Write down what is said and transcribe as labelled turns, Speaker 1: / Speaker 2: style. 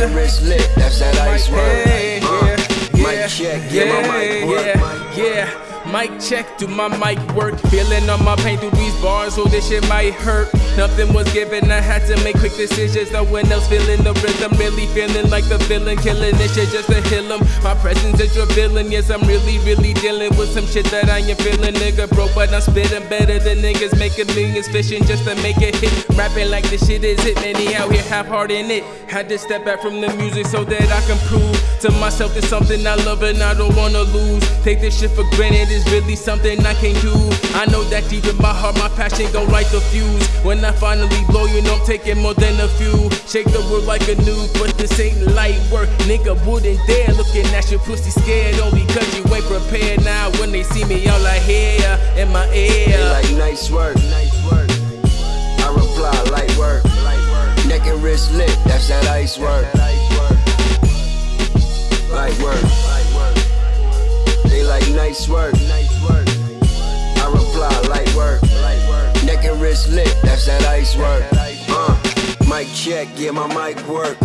Speaker 1: And wrist lit, that's that ice work. Uh,
Speaker 2: yeah,
Speaker 1: mic
Speaker 2: yeah,
Speaker 1: check, get my mic work.
Speaker 2: yeah, yeah. Mic check, do my mic work? Feeling on my pain through these bars, so this shit might hurt. Nothing was given, I had to make quick decisions. No one else feeling the rhythm, really feeling like the villain, killing this shit just to heal him. My presence is revealing, yes, I'm really, really dealing with some shit that I am feeling. Nigga broke, but I'm spitting better than niggas making millions, fishing just to make it hit. Rapping like this shit is it, man, he out here half hard in it. Had to step back from the music so that I can prove to myself that something I love and I don't wanna lose. Take this shit for granted, it's really something I can't do. I know that deep in my heart, my passion gon' light the fuse. When I finally blow, you know I'm taking more than a few. Shake the world like a nude, but this ain't light work. Nigga wouldn't dare looking at your pussy scared, only cause you ain't prepared. Now when they see me, all I hear in my ear.
Speaker 1: They like nice work. I reply, light work. Neck and wrist lit, that's that ice work. Nice work. I reply, light work. Neck and wrist lit, that's that ice work. Uh, mic check, yeah, my mic work.